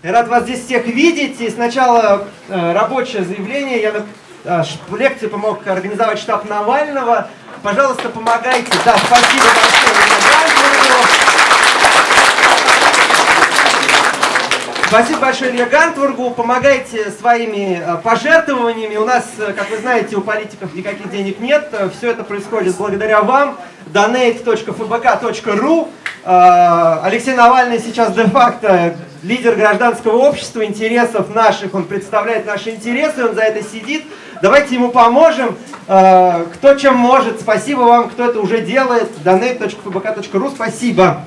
Я рад вас здесь всех видеть. И сначала э, рабочее заявление. Я на э, лекции помог организовать штаб Навального. Пожалуйста, помогайте. Да, спасибо большое. Спасибо большое Илья Гантвургу. Помогайте своими э, пожертвованиями. У нас, как вы знаете, у политиков никаких денег нет. Все это происходит благодаря вам. donate.fbk.ru Алексей Навальный сейчас де-факто лидер гражданского общества, интересов наших. Он представляет наши интересы, он за это сидит. Давайте ему поможем. Кто чем может. Спасибо вам, кто это уже делает. donate.fbk.ru Спасибо.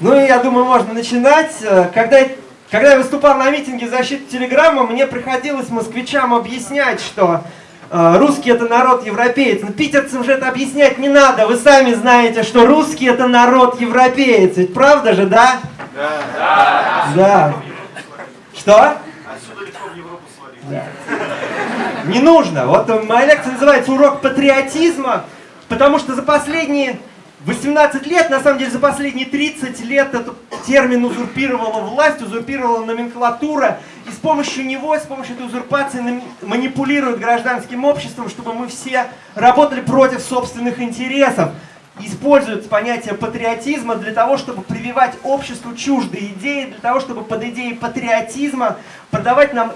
Ну и я думаю, можно начинать. Э, когда, когда я выступал на митинге защиты телеграмма, мне приходилось москвичам объяснять, что э, русский это народ европеец. Но питерцам же это объяснять не надо. Вы сами знаете, что русский это народ европеец. Ведь правда же, да? Да. Да. да. Что? Отсюда легко в Европу свалить. Да. Не нужно. Вот моя лекция называется «Урок патриотизма», потому что за последние 18 лет, на самом деле за последние 30 лет этот термин узурпировала власть, узурпировала номенклатура, и с помощью него, с помощью этой узурпации манипулируют гражданским обществом, чтобы мы все работали против собственных интересов. Используют понятие патриотизма для того, чтобы прививать обществу чуждые идеи, для того, чтобы под идеей патриотизма продавать нам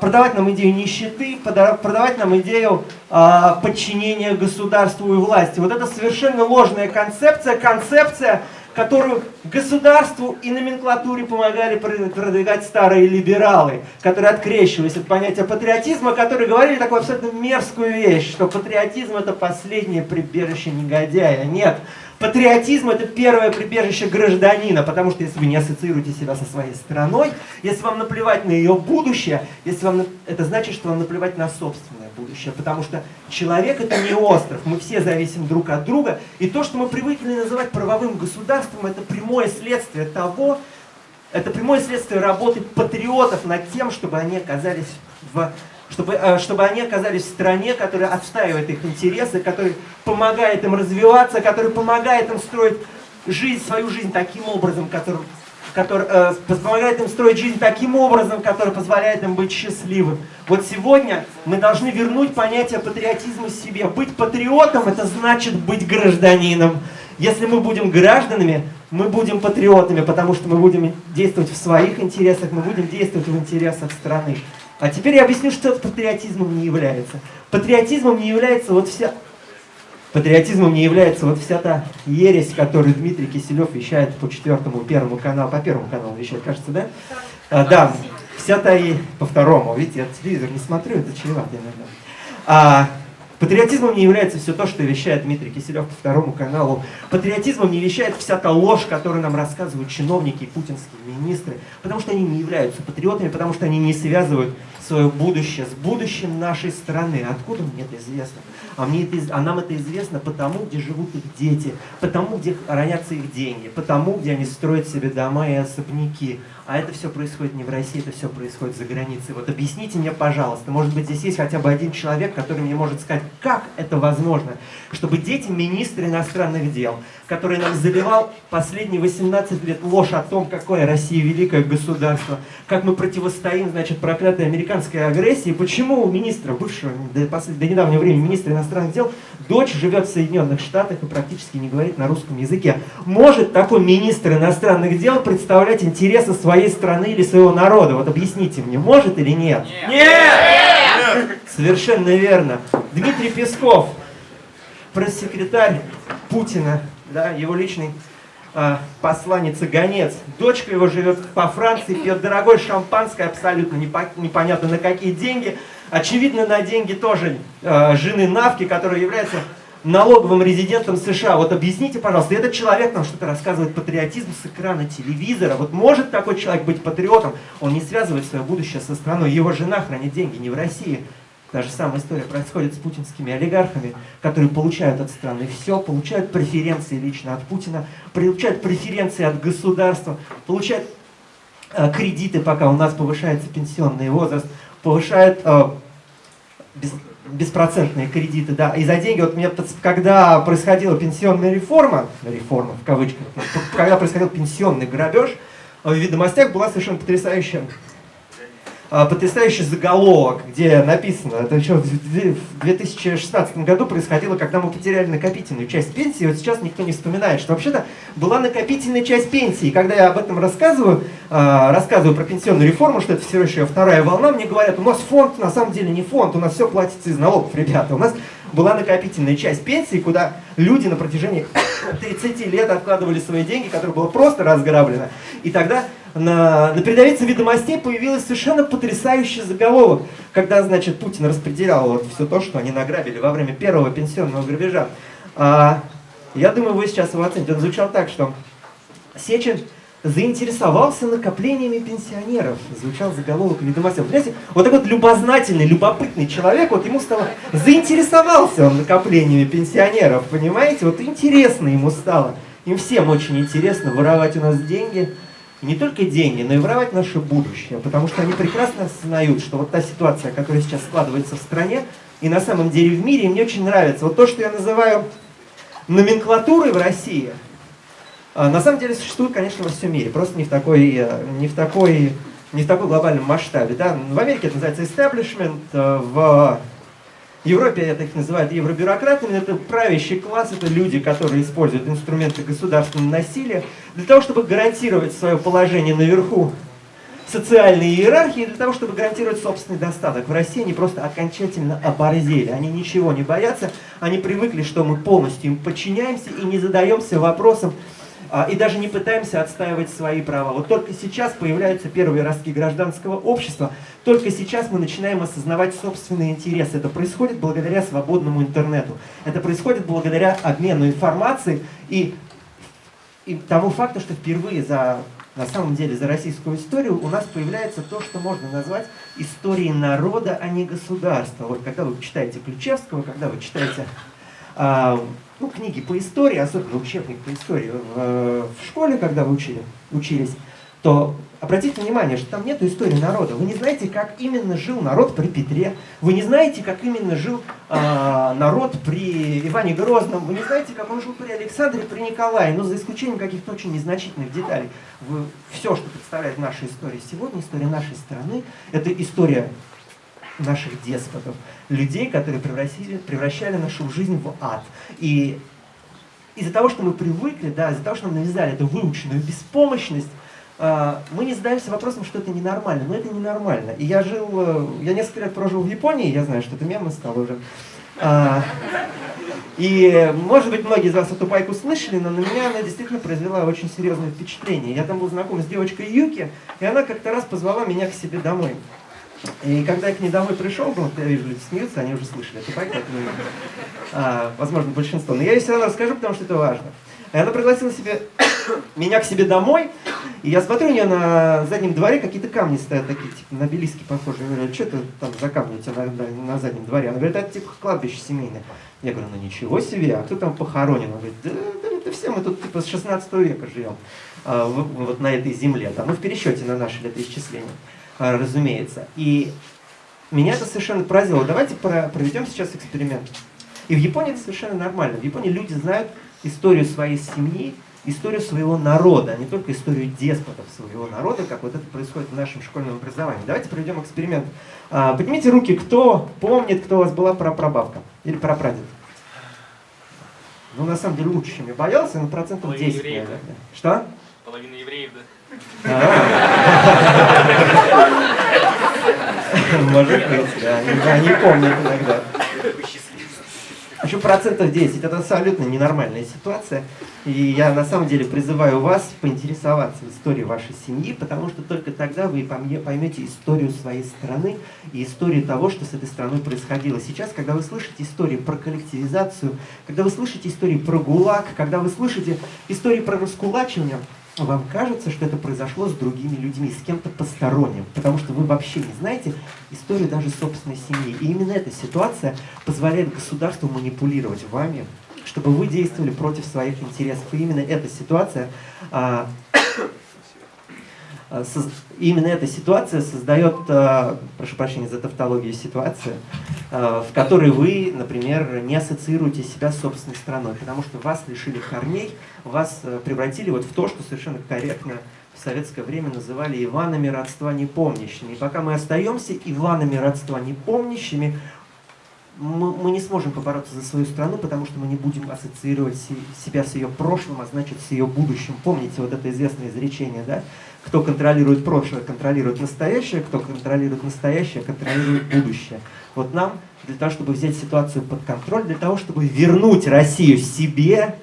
продавать нам идею нищеты, продавать нам идею а, подчинения государству и власти. Вот это совершенно ложная концепция, концепция, которую государству и номенклатуре помогали продвигать старые либералы, которые открещивались от понятия патриотизма, которые говорили такую абсолютно мерзкую вещь, что патриотизм это последнее прибежище негодяя. Нет, Патриотизм – это первое прибежище гражданина, потому что если вы не ассоциируете себя со своей страной, если вам наплевать на ее будущее, если вам, это значит, что вам наплевать на собственное будущее, потому что человек – это не остров, мы все зависим друг от друга, и то, что мы привыкли называть правовым государством, это прямое следствие того, это прямое следствие работы патриотов над тем, чтобы они оказались в чтобы, э, чтобы они оказались в стране, которая отстаивает их интересы, которая помогает им развиваться, которая помогает им строить жизнь, свою жизнь таким образом, который, который э, помогает им строить жизнь таким образом, который позволяет им быть счастливым. Вот сегодня мы должны вернуть понятие патриотизма себе. Быть патриотом – это значит быть гражданином. Если мы будем гражданами, мы будем патриотами, потому что мы будем действовать в своих интересах, мы будем действовать в интересах страны. А теперь я объясню, что патриотизмом не является. Патриотизмом не является вот вся... Патриотизмом не является вот вся та ересь, которую Дмитрий Киселев вещает по четвертому, первому каналу, по первому каналу вещает, кажется, да? А, да, вся та и по второму. Видите, я телевизор не смотрю, это чревато иногда. А, Патриотизмом не является все то, что вещает Дмитрий Киселев по второму каналу. Патриотизмом не вещает вся та ложь, которую нам рассказывают чиновники и путинские министры, потому что они не являются патриотами, потому что они не связывают свое будущее с будущим нашей страны. Откуда мне это известно? А, мне это, а нам это известно потому, где живут их дети, потому, где хранятся их деньги, потому, где они строят себе дома и особняки. А это все происходит не в России, это все происходит за границей. Вот объясните мне, пожалуйста, может быть, здесь есть хотя бы один человек, который мне может сказать, как это возможно, чтобы дети министра иностранных дел, который нам заливал последние 18 лет ложь о том, какое Россия великое государство, как мы противостоим, значит, проклятой американской агрессии, почему у министра, бывшего до, до недавнего времени министра иностранных дел, дочь живет в Соединенных Штатах и практически не говорит на русском языке. Может такой министр иностранных дел представлять интересы своей страны или своего народа? Вот объясните мне, может или нет? Нет! нет! Совершенно верно. Дмитрий Песков, пресс-секретарь Путина, да, его личный э, посланец и гонец. Дочка его живет по Франции, пьет дорогое шампанское, абсолютно непонятно на какие деньги. Очевидно, на деньги тоже э, жены Навки, которая является налоговым резидентом США. Вот объясните, пожалуйста, этот человек нам что-то рассказывает патриотизм с экрана телевизора. Вот может такой человек быть патриотом? Он не связывает свое будущее со страной. Его жена хранит деньги не в России. Та же самая история происходит с путинскими олигархами, которые получают от страны все, получают преференции лично от Путина, получают преференции от государства, получают э, кредиты, пока у нас повышается пенсионный возраст, повышают э, без, беспроцентные кредиты, да, и за деньги, вот мне, когда происходила пенсионная реформа, реформа в кавычках, когда происходил пенсионный грабеж, в «Ведомостях» была совершенно потрясающая потрясающий заголовок, где написано, это еще в 2016 году происходило, когда мы потеряли накопительную часть пенсии, вот сейчас никто не вспоминает, что вообще-то была накопительная часть пенсии. И когда я об этом рассказываю, а, рассказываю про пенсионную реформу, что это все еще вторая волна, мне говорят, у нас фонд на самом деле не фонд, у нас все платится из налогов, ребята. У нас была накопительная часть пенсии, куда люди на протяжении 30 лет откладывали свои деньги, которые было просто разграблено. И тогда на, на передовице ведомостей появился совершенно потрясающий заголовок, когда, значит, Путин распределял вот все то, что они награбили во время первого пенсионного грабежа. А, я думаю, вы сейчас его оцените. Он звучал так, что Сечин заинтересовался накоплениями пенсионеров. Звучал заголовок ведомостей. Понимаете, вот такой вот любознательный, любопытный человек, вот ему стало, заинтересовался он накоплениями пенсионеров, понимаете? Вот интересно ему стало. Им всем очень интересно воровать у нас деньги, не только деньги, но и воровать наше будущее, потому что они прекрасно осознают, что вот та ситуация, которая сейчас складывается в стране, и на самом деле в мире, мне очень нравится. Вот то, что я называю номенклатурой в России, на самом деле существует, конечно, во всем мире, просто не в такой, э, не в такой, не в такой глобальном масштабе. Да? В Америке это называется establishment, э, в Европе это их называют евробюрократами, это правящий класс, это люди, которые используют инструменты государственного насилия для того, чтобы гарантировать свое положение наверху социальной иерархии, для того, чтобы гарантировать собственный достаток. В России они просто окончательно оборзели, они ничего не боятся, они привыкли, что мы полностью им подчиняемся и не задаемся вопросом, а, и даже не пытаемся отстаивать свои права. Вот только сейчас появляются первые ростки гражданского общества, только сейчас мы начинаем осознавать собственные интересы. Это происходит благодаря свободному интернету. Это происходит благодаря обмену информацией и, и тому факту, что впервые за на самом деле за российскую историю у нас появляется то, что можно назвать историей народа, а не государства. Вот когда вы читаете Ключевского, когда вы читаете а, ну, книги по истории, особенно учебник по истории в, в школе, когда вы учили, учились, то обратите внимание, что там нет истории народа. Вы не знаете, как именно жил народ при Петре, вы не знаете, как именно жил э, народ при Иване Грозном, вы не знаете, как он жил при Александре, при Николае, но за исключением каких-то очень незначительных деталей. Вы, все, что представляет наша история сегодня, история нашей страны, это история наших деспотов, людей, которые превратили, превращали нашу жизнь в ад. И из-за того, что мы привыкли, да, из-за того, что нам навязали эту выученную беспомощность, а, мы не задаемся вопросом, что это ненормально, но это ненормально. И я жил, э, я несколько лет прожил в Японии, я знаю, что это мемно стало уже. А, и, может быть, многие из вас эту пайку слышали, но на меня она действительно произвела очень серьезное впечатление. Я там был знаком с девочкой Юки, и она как-то раз позвала меня к себе домой. И когда я к ней домой пришел, ну, я вижу, люди смеются, они уже слышали эту байку, а, возможно, большинство. Но я ей все равно расскажу, потому что это важно. И она пригласила себе, меня к себе домой, и я смотрю, у нее на заднем дворе какие-то камни стоят такие, типа на обелиски похожие. Я говорю, «А что это там за камни у тебя на, на заднем дворе? Она говорит, это типа кладбище семейное. Я говорю, ну ничего себе, а кто там похоронен? Она говорит, да, да это все мы тут типа с 16 века живем, а, вот на этой земле, да, ну в пересчете на наше летоисчисление. А, разумеется. И меня это совершенно поразило. Давайте проведем сейчас эксперимент. И в Японии это совершенно нормально. В Японии люди знают историю своей семьи, историю своего народа, а не только историю деспотов своего народа, как вот это происходит в нашем школьном образовании. Давайте проведем эксперимент. А, поднимите руки, кто помнит, кто у вас была прапрабабка или прапрадед. Ну, на самом деле, лучше, чем я боялся, но процентов Половина 10, евреев, наверное. Что? Половина евреев, да. Быть, да. Они помнят иногда. Еще процентов 10. Это абсолютно ненормальная ситуация. И я на самом деле призываю вас поинтересоваться историей вашей семьи, потому что только тогда вы поймете историю своей страны и историю того, что с этой страной происходило. Сейчас, когда вы слышите истории про коллективизацию, когда вы слышите истории про ГУЛАГ, когда вы слышите истории про раскулачивание, вам кажется, что это произошло с другими людьми, с кем-то посторонним, потому что вы вообще не знаете историю даже собственной семьи. И именно эта ситуация позволяет государству манипулировать вами, чтобы вы действовали против своих интересов. И именно эта ситуация а, именно эта ситуация создает, э, прошу прощения за тавтологию, ситуацию, в которой вы, например, не ассоциируете себя с собственной страной, потому что вас лишили корней, вас превратили вот в то, что совершенно корректно в советское время называли Иванами родства непомнящими. И пока мы остаемся Иванами родства непомнящими, мы, мы не сможем побороться за свою страну, потому что мы не будем ассоциировать себя с ее прошлым, а значит с ее будущим. Помните вот это известное изречение, да? Кто контролирует прошлое, контролирует настоящее, кто контролирует настоящее, контролирует будущее. Вот нам для того, чтобы взять ситуацию под контроль, для того, чтобы вернуть Россию себе,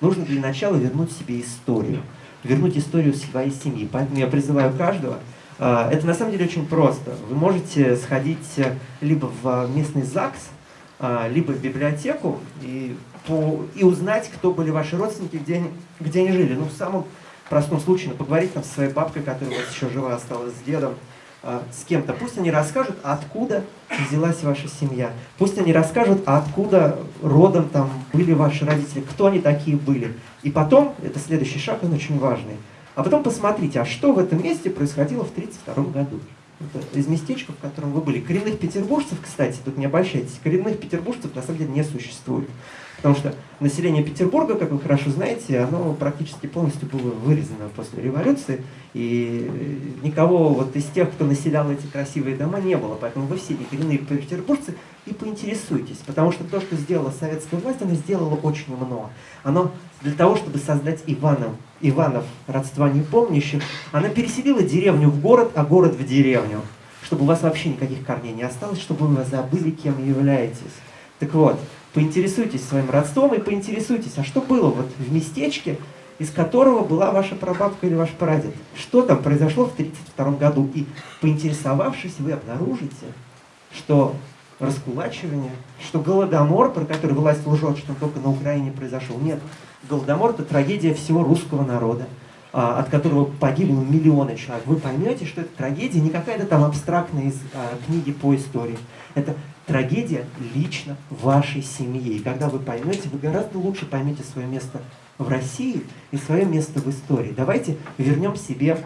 нужно для начала вернуть себе историю. Вернуть историю своей семьи. Поэтому я призываю каждого это на самом деле очень просто. Вы можете сходить э, либо в местный ЗАГС, а, либо в библиотеку и, по, и узнать, кто были ваши родственники, где они, где они жили. Ну, в самом простом случае, ну, поговорить там со своей бабкой, которая у вас еще жива осталась, с дедом, а, с кем-то. Пусть они расскажут, откуда взялась ваша семья. Пусть они расскажут, откуда родом там были ваши родители, кто они такие были. И потом, это следующий шаг, он очень важный – а потом посмотрите, а что в этом месте происходило в 1932 году. Это из местечка, в котором вы были. Коренных петербуржцев, кстати, тут не обольщайтесь, коренных петербуржцев на самом деле не существует. Потому что население Петербурга, как вы хорошо знаете, оно практически полностью было вырезано после революции, и никого вот из тех, кто населял эти красивые дома, не было. Поэтому вы все коренные петербуржцы и поинтересуйтесь, потому что то, что сделала советская власть, она сделала очень много. Оно для того, чтобы создать Иванов, Иванов родства непомнящих, она переселила деревню в город, а город в деревню, чтобы у вас вообще никаких корней не осталось, чтобы вы забыли, кем являетесь. Так вот, поинтересуйтесь своим родством и поинтересуйтесь, а что было вот в местечке, из которого была ваша прабабка или ваш прадед. Что там произошло в 1932 году? И поинтересовавшись, вы обнаружите, что раскулачивание, что голодомор, про который власть лжет, что только на Украине произошел. Нет, голодомор – это трагедия всего русского народа, а, от которого погибло миллионы человек. Вы поймете, что это трагедия не какая-то там абстрактная из а, книги по истории. Это трагедия лично вашей семьи. И когда вы поймете, вы гораздо лучше поймете свое место в России и свое место в истории. Давайте вернем себе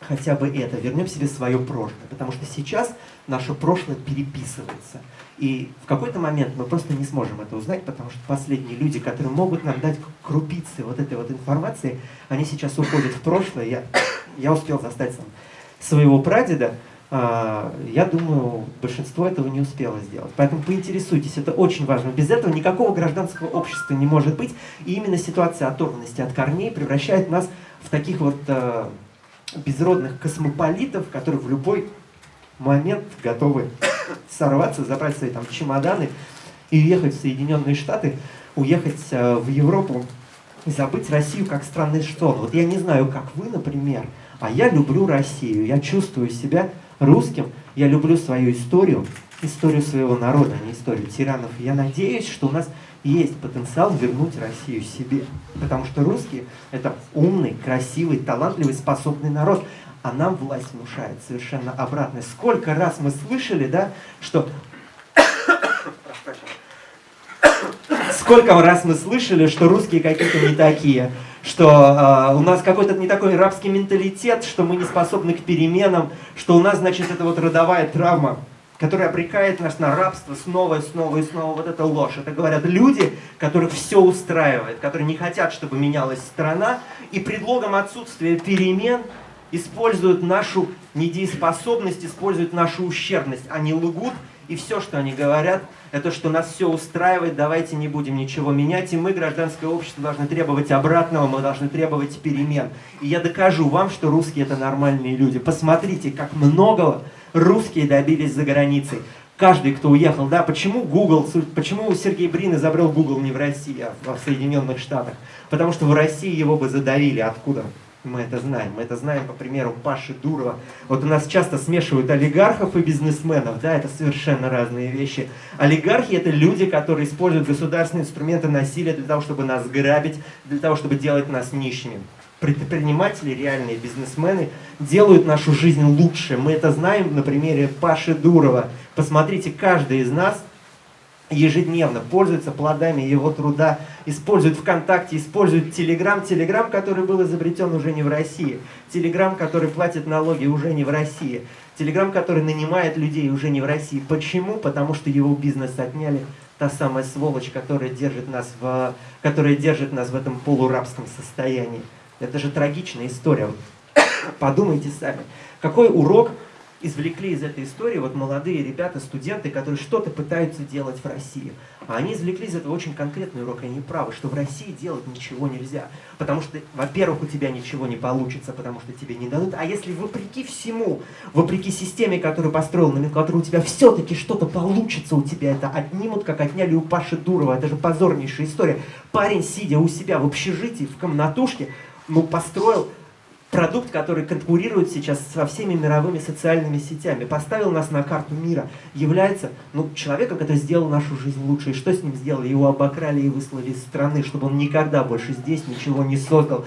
хотя бы это, вернем себе свое прошлое, потому что сейчас наше прошлое переписывается. И в какой-то момент мы просто не сможем это узнать, потому что последние люди, которые могут нам дать крупицы вот этой вот информации, они сейчас уходят в прошлое. Я, я успел застать сам своего прадеда, а, я думаю, большинство этого не успело сделать. Поэтому поинтересуйтесь, это очень важно. Без этого никакого гражданского общества не может быть. И именно ситуация оторванности от корней превращает нас в таких вот э, безродных космополитов, которые в любой момент готовы сорваться, забрать свои там чемоданы и уехать в Соединенные Штаты, уехать э, в Европу и забыть Россию как странный что. Вот я не знаю, как вы, например, а я люблю Россию, я чувствую себя русским, я люблю свою историю, историю своего народа, а не историю тиранов. Я надеюсь, что у нас есть потенциал вернуть Россию себе. Потому что русские – это умный, красивый, талантливый, способный народ. А нам власть внушает совершенно обратное. Сколько раз мы слышали, да, что... Сколько раз мы слышали, что русские какие-то не такие, что э, у нас какой-то не такой рабский менталитет, что мы не способны к переменам, что у нас, значит, это вот родовая травма, которая обрекает нас на рабство снова и снова и снова. Вот это ложь. Это говорят люди, которых все устраивает, которые не хотят, чтобы менялась страна, и предлогом отсутствия перемен используют нашу недееспособность, используют нашу ущербность. Они лгут, и все, что они говорят, это что нас все устраивает, давайте не будем ничего менять, и мы, гражданское общество, должны требовать обратного, мы должны требовать перемен. И я докажу вам, что русские это нормальные люди. Посмотрите, как многого русские добились за границей. Каждый, кто уехал, да, почему Google, почему Сергей Брин изобрел Google не в России, а в Соединенных Штатах? Потому что в России его бы задавили. Откуда? Мы это знаем. Мы это знаем по примеру Паши Дурова. Вот у нас часто смешивают олигархов и бизнесменов. Да, это совершенно разные вещи. Олигархи – это люди, которые используют государственные инструменты насилия для того, чтобы нас грабить, для того, чтобы делать нас нищими. Предприниматели, реальные бизнесмены делают нашу жизнь лучше. Мы это знаем на примере Паши Дурова. Посмотрите, каждый из нас ежедневно пользуются плодами его труда, используют ВКонтакте, используют Телеграм. Телеграм, который был изобретен уже не в России. Телеграм, который платит налоги уже не в России. Телеграм, который нанимает людей уже не в России. Почему? Потому что его бизнес отняли та самая сволочь, которая держит нас в, которая держит нас в этом полурабском состоянии. Это же трагичная история. Подумайте сами, какой урок извлекли из этой истории вот молодые ребята, студенты, которые что-то пытаются делать в России. А они извлекли из этого очень конкретный урок, и они правы, что в России делать ничего нельзя. Потому что, во-первых, у тебя ничего не получится, потому что тебе не дадут. А если вопреки всему, вопреки системе, которую построил номенклатура, у тебя все-таки что-то получится, у тебя это отнимут, как отняли у Паши Дурова. Это же позорнейшая история. Парень, сидя у себя в общежитии, в комнатушке, ну, построил продукт, который конкурирует сейчас со всеми мировыми социальными сетями, поставил нас на карту мира, является ну, человеком, который сделал нашу жизнь лучше. И что с ним сделали? Его обокрали и выслали из страны, чтобы он никогда больше здесь ничего не создал.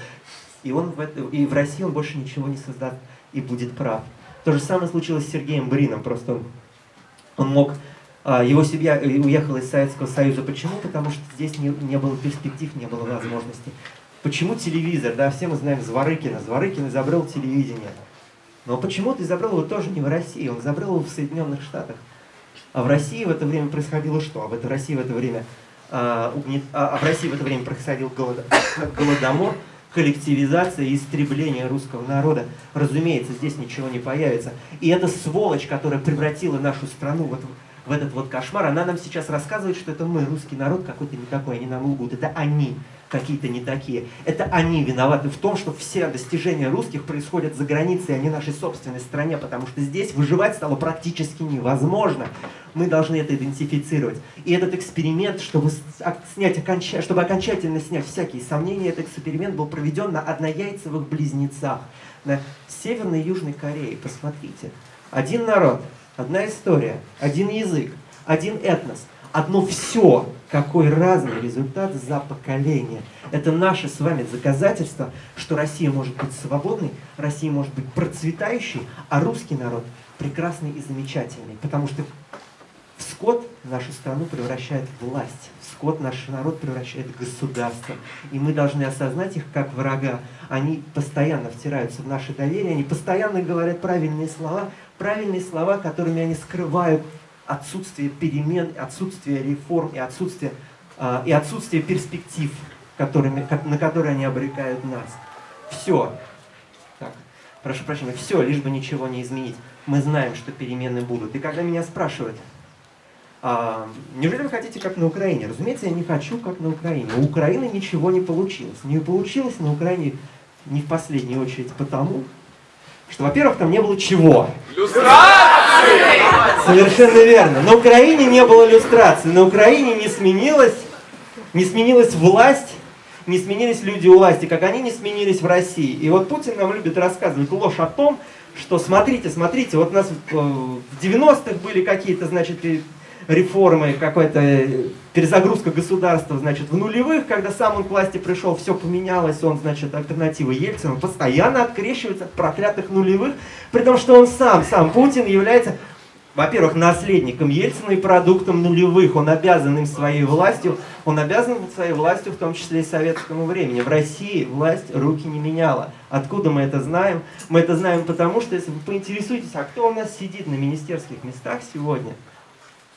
И, он в это, и в России он больше ничего не создаст и будет прав. То же самое случилось с Сергеем Брином. Просто он, мог... А, его семья э, уехала из Советского Союза. Почему? Потому что здесь не, не было перспектив, не было возможностей. Почему телевизор? Да, все мы знаем Зворыкина. Зворыкин изобрел телевидение. Но почему-то изобрел его тоже не в России, он изобрел его в Соединенных Штатах. А в России в это время происходило что? А в, это, России в это время, а, угнет, а, а в России в это время происходил голод, голодомор, коллективизация истребление русского народа. Разумеется, здесь ничего не появится. И эта сволочь, которая превратила нашу страну вот в этот вот кошмар, она нам сейчас рассказывает, что это мы, русский народ, какой-то не такой, они нам лгут. Это они какие-то не такие. Это они виноваты в том, что все достижения русских происходят за границей, а не нашей собственной стране, потому что здесь выживать стало практически невозможно. Мы должны это идентифицировать. И этот эксперимент, чтобы, снять, оконча... чтобы окончательно снять всякие сомнения, этот эксперимент был проведен на однояйцевых близнецах, на Северной и Южной Корее. Посмотрите. Один народ, одна история, один язык, один этнос, одно все, какой разный результат за поколение. Это наше с вами доказательство, что Россия может быть свободной, Россия может быть процветающей, а русский народ прекрасный и замечательный. Потому что в скот нашу страну превращает власть, в скот наш народ превращает государство. И мы должны осознать их как врага. Они постоянно втираются в наше доверие, они постоянно говорят правильные слова, правильные слова, которыми они скрывают отсутствие перемен, отсутствие реформ и отсутствие, э, и отсутствие перспектив, которыми, на которые они обрекают нас. Все. Так, прошу прощения, все, лишь бы ничего не изменить. Мы знаем, что перемены будут. И когда меня спрашивают, а, неужели вы хотите как на Украине? Разумеется, я не хочу как на Украине. У Украины ничего не получилось. Не получилось на Украине не в последнюю очередь потому, что, во-первых, там не было чего. Люстрации! Совершенно верно. На Украине не было люстрации. На Украине не сменилась, не сменилась власть, не сменились люди у власти, как они не сменились в России. И вот Путин нам любит рассказывать ложь о том, что смотрите, смотрите, вот у нас в 90-х были какие-то, значит, реформы, какой-то э, перезагрузка государства, значит, в нулевых, когда сам он к власти пришел, все поменялось, он, значит, альтернатива Ельцину, постоянно открещивается от проклятых нулевых, при том, что он сам, сам Путин является, во-первых, наследником Ельцина и продуктом нулевых, он обязан им своей властью, он обязан своей властью, в том числе и советскому времени. В России власть руки не меняла. Откуда мы это знаем? Мы это знаем потому, что, если вы поинтересуетесь, а кто у нас сидит на министерских местах сегодня,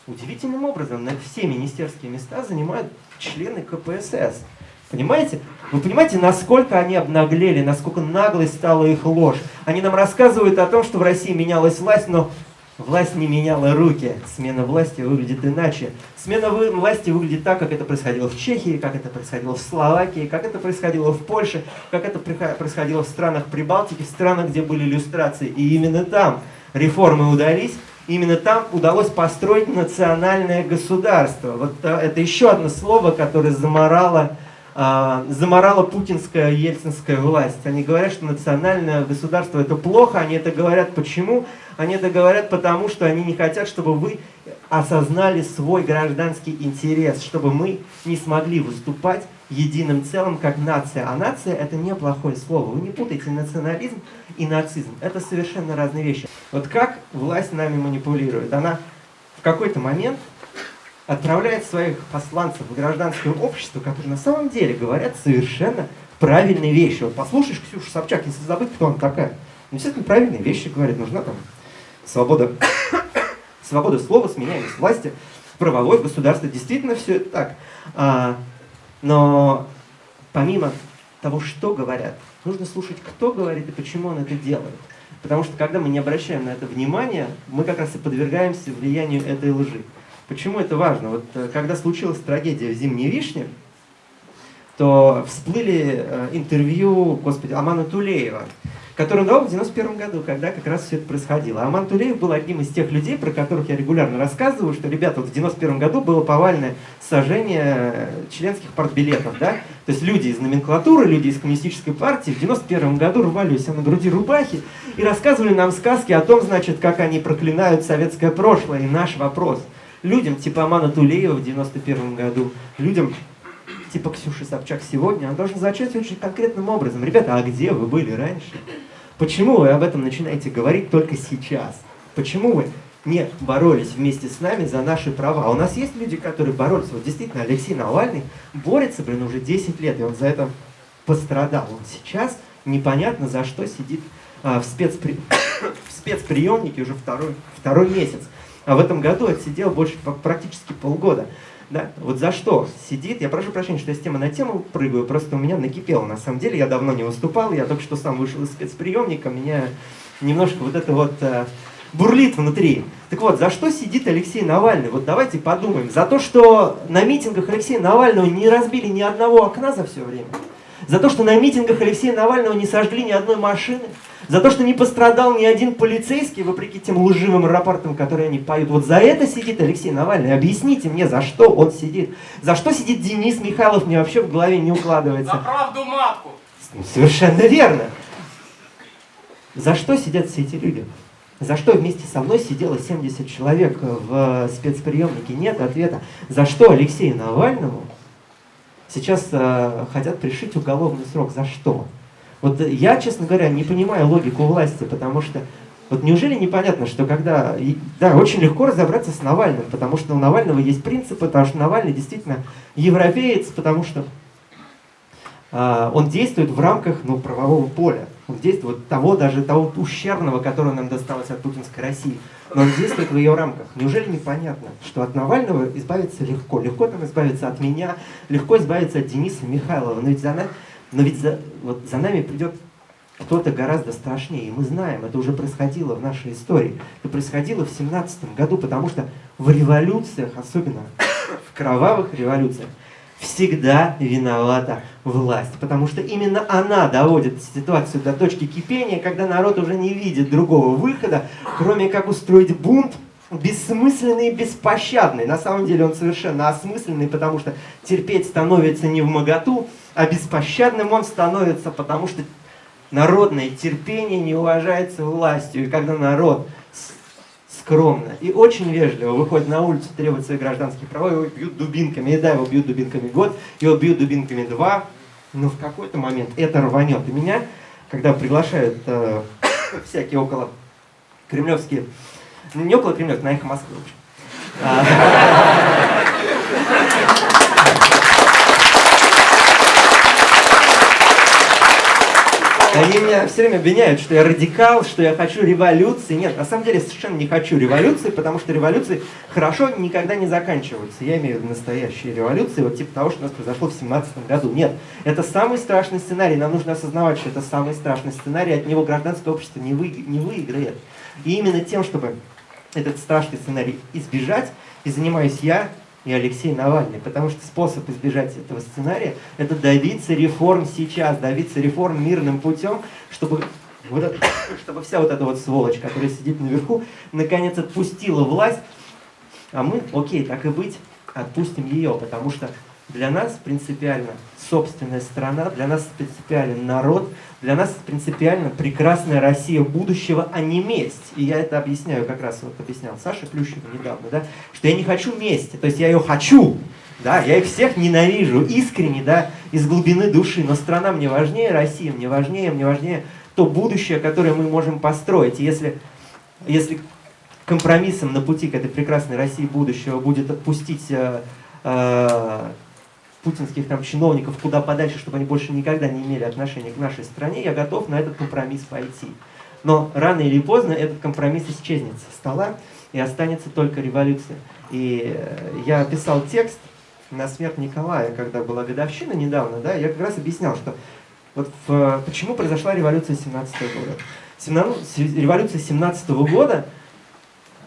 Удивительным образом на все министерские места занимают члены КПСС. Понимаете? Вы понимаете, насколько они обнаглели, насколько наглой стала их ложь. Они нам рассказывают о том, что в России менялась власть, но власть не меняла руки. Смена власти выглядит иначе. Смена власти выглядит так, как это происходило в Чехии, как это происходило в Словакии, как это происходило в Польше, как это происходило в странах Прибалтики, в странах, где были иллюстрации. И именно там реформы удались, Именно там удалось построить национальное государство. Вот э, это еще одно слово, которое заморало, э, заморало путинская ельцинская власть. Они говорят, что национальное государство это плохо. Они это говорят почему? Они это говорят потому, что они не хотят, чтобы вы осознали свой гражданский интерес, чтобы мы не смогли выступать единым целым, как нация. А нация это не плохое слово. Вы не путайте национализм и нацизм. Это совершенно разные вещи. Вот как власть нами манипулирует? Она в какой-то момент отправляет своих посланцев в гражданское общество, которые на самом деле говорят совершенно правильные вещи. Вот послушаешь Ксюшу Собчак, если забыть, кто она такая. Ну, естественно, правильные вещи говорит. Нужна там свобода, свобода слова, сменяемость власти, правовое государство. Действительно все это так. А, но помимо того, что говорят, нужно слушать, кто говорит и почему он это делает. Потому что когда мы не обращаем на это внимания, мы как раз и подвергаемся влиянию этой лжи. Почему это важно? Вот э, когда случилась трагедия в «Зимней вишне», то всплыли э, интервью, господи, Амана Тулеева, который он дал в 91 году, когда как раз все это происходило. Аман Тулеев был одним из тех людей, про которых я регулярно рассказываю, что, ребята, вот в 91 году было повальное сожжение членских партбилетов, да? То есть люди из номенклатуры, люди из коммунистической партии в 91 году рвали у себя на груди рубахи и рассказывали нам сказки о том, значит, как они проклинают советское прошлое. И наш вопрос – людям типа Амана Тулеева в 91 году, людям типа Ксюши Собчак сегодня, он должен звучать очень конкретным образом. Ребята, а где вы были раньше? Почему вы об этом начинаете говорить только сейчас? Почему вы не боролись вместе с нами за наши права? А у нас есть люди, которые боролись. Вот действительно, Алексей Навальный борется, блин, уже 10 лет, и он за это пострадал. Он сейчас непонятно за что сидит а, в, спецпри... в спецприемнике уже второй, второй месяц. А в этом году отсидел больше практически полгода. Да? Вот за что сидит, я прошу прощения, что я с темы на тему прыгаю, просто у меня накипело. На самом деле я давно не выступал, я только что сам вышел из спецприемника, меня немножко вот это вот э, бурлит внутри. Так вот, за что сидит Алексей Навальный? Вот давайте подумаем. За то, что на митингах Алексея Навального не разбили ни одного окна за все время? За то, что на митингах Алексея Навального не сожгли ни одной машины? За то, что не пострадал ни один полицейский, вопреки тем лживым рапортам, которые они поют. Вот за это сидит Алексей Навальный. Объясните мне, за что он сидит. За что сидит Денис Михайлов, мне вообще в голове не укладывается. За правду матку. Совершенно верно. За что сидят все эти люди? За что вместе со мной сидело 70 человек в спецприемнике? Нет ответа. За что Алексею Навальному сейчас э, хотят пришить уголовный срок? За что? Вот я, честно говоря, не понимаю логику власти, потому что вот неужели непонятно, что когда... Да, очень легко разобраться с Навальным, потому что у Навального есть принципы, потому что Навальный действительно европеец, потому что а, он действует в рамках ну, правового поля. Он действует того, даже того ущербного, которое нам досталось от путинской России. Но он действует в ее рамках. Неужели непонятно, что от Навального избавиться легко? Легко там избавиться от меня, легко избавиться от Дениса Михайлова. Но ведь за но ведь за, вот за нами придет кто-то гораздо страшнее. И мы знаем, это уже происходило в нашей истории. Это происходило в 17 году, потому что в революциях, особенно в кровавых революциях, всегда виновата власть. Потому что именно она доводит ситуацию до точки кипения, когда народ уже не видит другого выхода, кроме как устроить бунт, бессмысленный и беспощадный. На самом деле он совершенно осмысленный, потому что терпеть становится не в моготу, а беспощадным он становится, потому что народное терпение не уважается властью. И когда народ скромно и очень вежливо выходит на улицу, требует своих гражданских прав, его бьют дубинками. И да, его бьют дубинками год, его бьют дубинками два, но в какой-то момент это рванет. И меня, когда приглашают э, всякие около кремлевские ну, не около Кремля, на эхо Москвы, в общем. Они меня все время обвиняют, что я радикал, что я хочу революции. Нет, на самом деле совершенно не хочу революции, потому что революции хорошо никогда не заканчиваются. Я имею в виду настоящие революции, вот типа того, что у нас произошло в 17 году. Нет, это самый страшный сценарий. Нам нужно осознавать, что это самый страшный сценарий, от него гражданское общество не, вы, не выиграет. И именно тем, чтобы этот страшный сценарий избежать, и занимаюсь я и Алексей Навальный, потому что способ избежать этого сценария – это добиться реформ сейчас, добиться реформ мирным путем, чтобы, вот это, чтобы вся вот эта вот сволочь, которая сидит наверху, наконец отпустила власть, а мы, окей, так и быть, отпустим ее, потому что для нас принципиально собственная страна, для нас принципиален народ, для нас принципиально прекрасная Россия будущего, а не месть. И я это объясняю, как раз вот объяснял Саша Плющев недавно, да, что я не хочу мести, то есть я ее хочу, да, я их всех ненавижу искренне, да, из глубины души, но страна мне важнее, Россия мне важнее, мне важнее то будущее, которое мы можем построить. И если, если компромиссом на пути к этой прекрасной России будущего будет отпустить э, э, путинских там чиновников куда подальше, чтобы они больше никогда не имели отношения к нашей стране, я готов на этот компромисс пойти. Но рано или поздно этот компромисс исчезнет со стола, и останется только революция. И э, я писал текст на смерть Николая, когда была годовщина недавно, да, я как раз объяснял, что вот в, почему произошла революция 17 года. 17, революция 17 года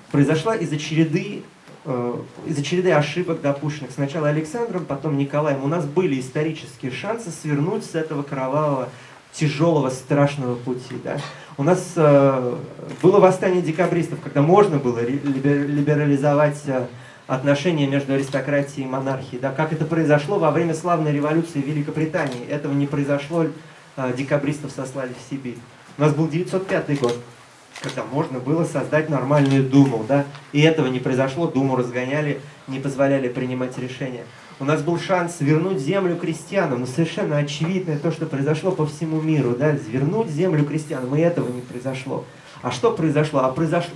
произошла из-за череды э, из-за череды ошибок, допущенных сначала Александром, потом Николаем. У нас были исторические шансы свернуть с этого кровавого, тяжелого, страшного пути. Да? У нас э, было восстание декабристов, когда можно было либерализовать э, отношения между аристократией и монархией. Да, как это произошло во время славной революции в Великобритании. Этого не произошло, декабристов сослали в Сибирь. У нас был 905 год, когда можно было создать нормальную Думу. Да, и этого не произошло, Думу разгоняли, не позволяли принимать решения. У нас был шанс вернуть землю крестьянам, но совершенно очевидно то, что произошло по всему миру, да, вернуть землю крестьянам, и этого не произошло. А что произошло? А произошло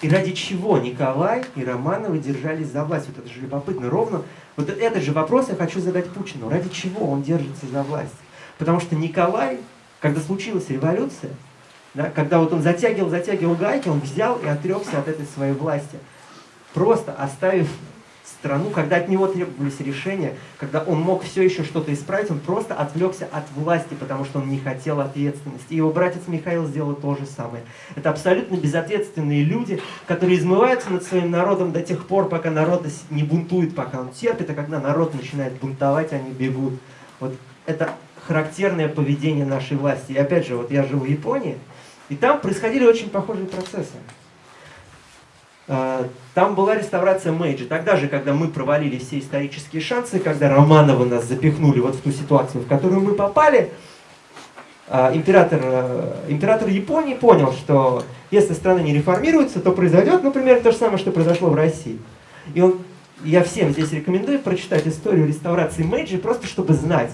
и ради чего Николай и Романовы держались за власть? Вот это же любопытно. Ровно вот этот же вопрос я хочу задать Путину. Ради чего он держится за власть? Потому что Николай, когда случилась революция, да, когда вот он затягивал, затягивал гайки, он взял и отрекся от этой своей власти. Просто оставив страну, когда от него требовались решения, когда он мог все еще что-то исправить, он просто отвлекся от власти, потому что он не хотел ответственности. И его братец Михаил сделал то же самое. Это абсолютно безответственные люди, которые измываются над своим народом до тех пор, пока народ не бунтует, пока он терпит, а когда народ начинает бунтовать, они бегут. Вот это характерное поведение нашей власти. И опять же, вот я живу в Японии, и там происходили очень похожие процессы. А, там была реставрация Мэйджи. Тогда же, когда мы провалили все исторические шансы, когда Романовы нас запихнули вот в ту ситуацию, в которую мы попали, а, император, э, император Японии понял, что если страна не реформируется, то произойдет, например, то же самое, что произошло в России. И он, я всем здесь рекомендую прочитать историю реставрации Мэйджи, просто чтобы знать,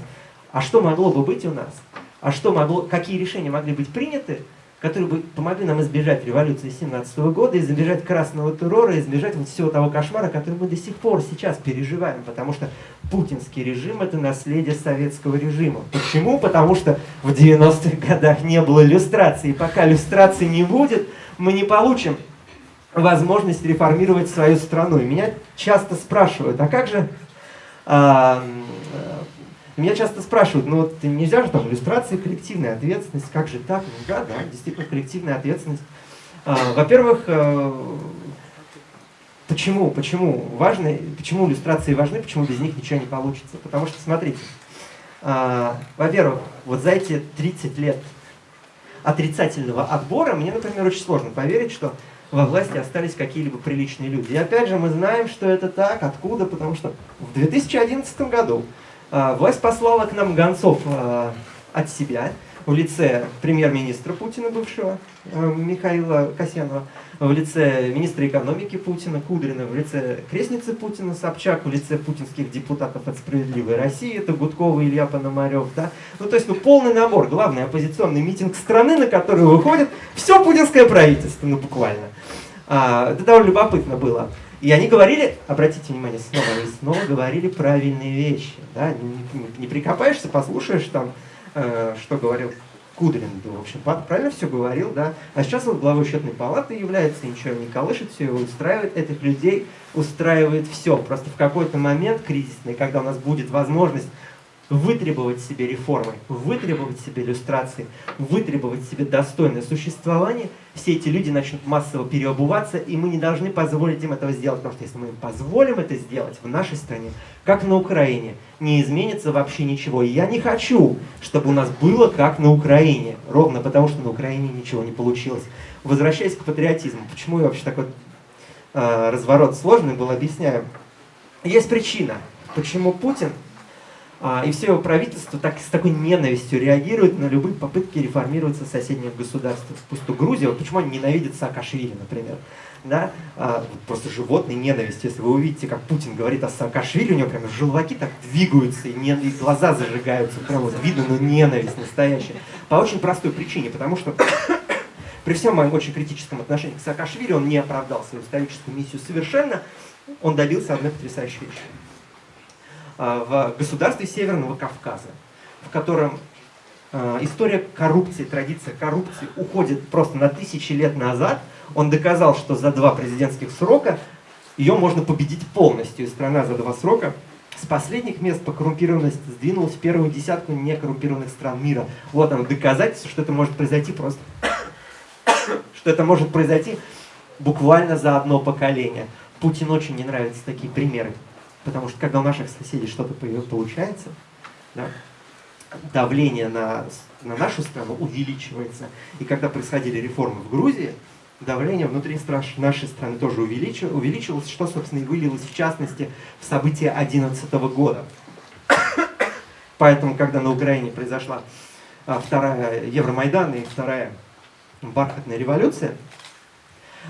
а что могло бы быть у нас, а что могло, какие решения могли быть приняты, которые бы помогли нам избежать революции 17 года, избежать красного террора, избежать вот всего того кошмара, который мы до сих пор сейчас переживаем, потому что путинский режим – это наследие советского режима. Почему? Потому что в 90-х годах не было иллюстрации, и пока иллюстрации не будет, мы не получим возможность реформировать свою страну. И меня часто спрашивают, а как же а, меня часто спрашивают, ну вот нельзя же там иллюстрации, коллективная ответственность, как же так? Ну да, да, действительно коллективная ответственность. А, Во-первых, э, почему, почему важны, почему иллюстрации важны, почему без них ничего не получится? Потому что, смотрите, а, во-первых, вот за эти 30 лет отрицательного отбора, мне, например, очень сложно поверить, что во власти остались какие-либо приличные люди. И опять же, мы знаем, что это так, откуда, потому что в 2011 году власть послала к нам гонцов а, от себя в лице премьер-министра Путина бывшего, а, Михаила Касьянова, в лице министра экономики Путина, Кудрина, в лице крестницы Путина, Собчак, в лице путинских депутатов от «Справедливой России», это Гудкова, Илья Пономарев, да? Ну, то есть, ну, полный набор, главный оппозиционный митинг страны, на который выходит все путинское правительство, ну, буквально. А, это довольно любопытно было. И они говорили, обратите внимание, снова они снова говорили правильные вещи. Да? Не, не, не прикопаешься, послушаешь там, э, что говорил Кудрин, да, в общем, правильно все говорил, да. А сейчас он главой счетной палаты является, ничего не колышет, все его устраивает, этих людей устраивает все. Просто в какой-то момент кризисный, когда у нас будет возможность вытребовать себе реформы, вытребовать себе иллюстрации, вытребовать себе достойное существование, все эти люди начнут массово переобуваться, и мы не должны позволить им этого сделать, потому что если мы им позволим это сделать в нашей стране, как на Украине, не изменится вообще ничего. И я не хочу, чтобы у нас было как на Украине, ровно потому что на Украине ничего не получилось. Возвращаясь к патриотизму, почему я вообще такой э, разворот сложный был, объясняю. Есть причина, почему Путин и все его правительство так, с такой ненавистью реагирует на любые попытки реформироваться соседних государств. Пусть то Грузия, вот почему они ненавидят Саакашвили, например. Да? А, просто животный ненависть. Если вы увидите, как Путин говорит о Саакашвили, у него прям желваки так двигаются, и, не, и глаза зажигаются. Прям вот видно, ну ненависть настоящая. По очень простой причине, потому что При всем моем очень критическом отношении к Саакашвили, он не оправдал свою историческую миссию совершенно, он добился одной потрясающей вещи. А, в государстве Северного Кавказа, в котором а, история коррупции, традиция коррупции уходит просто на тысячи лет назад, он доказал, что за два президентских срока ее можно победить полностью, и страна за два срока с последних мест по коррумпированности сдвинулась в первую десятку некоррумпированных стран мира. Вот оно, доказательство, что это может произойти просто. что это может произойти буквально за одно поколение. Путин очень не нравятся такие примеры. Потому что когда у наших соседей что-то получается, да, давление на, на нашу страну увеличивается. И когда происходили реформы в Грузии, давление внутри нашей страны тоже увеличилось, что, собственно, и вылилось, в частности, в события 2011 года. Поэтому, когда на Украине произошла а, вторая Евромайдан и вторая бархатная революция,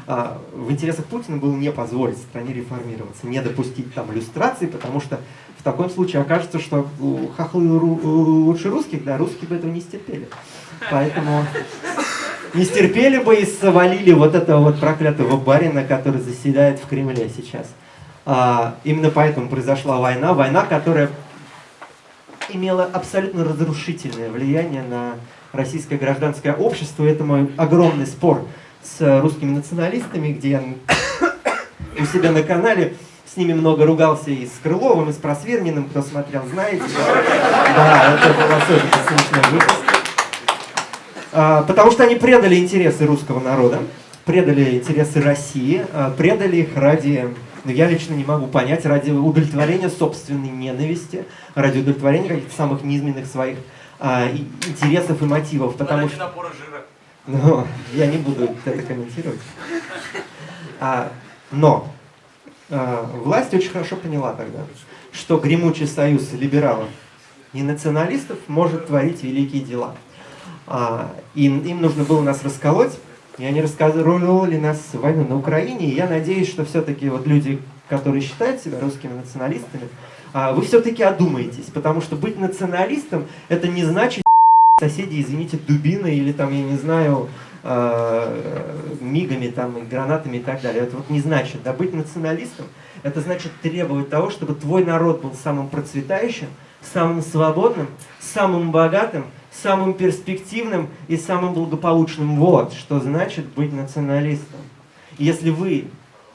в интересах Путина было не позволить стране реформироваться, не допустить там иллюстрации, потому что в таком случае окажется, что хохлы лучше русских, да, русские бы этого не стерпели. Поэтому не стерпели бы и свалили вот этого вот проклятого барина, который заседает в Кремле сейчас. А, именно поэтому произошла война, война, которая имела абсолютно разрушительное влияние на российское гражданское общество. Это мой огромный спор с русскими националистами, где я у себя на канале с ними много ругался и с Крыловым, и с Просверниным, кто смотрел, знаете. Да, это был особенно смешной выпуск. А, потому что они предали интересы русского народа, предали интересы России, а, предали их ради, ну я лично не могу понять, ради удовлетворения собственной ненависти, ради удовлетворения каких-то самых низменных своих а, интересов и мотивов. Потому что... Но я не буду это комментировать. А, но а, власть очень хорошо поняла тогда, что гремучий союз либералов и националистов может творить великие дела. А, им, им нужно было нас расколоть, и они раскололи нас войну на Украине, и я надеюсь, что все-таки вот люди, которые считают себя русскими националистами, а, вы все-таки одумаетесь, потому что быть националистом, это не значит соседи, извините, дубиной или там, я не знаю, э, мигами, там, и гранатами и так далее. Это вот не значит. Да, быть националистом, это значит требовать того, чтобы твой народ был самым процветающим, самым свободным, самым богатым, самым перспективным и самым благополучным. Вот что значит быть националистом. Если вы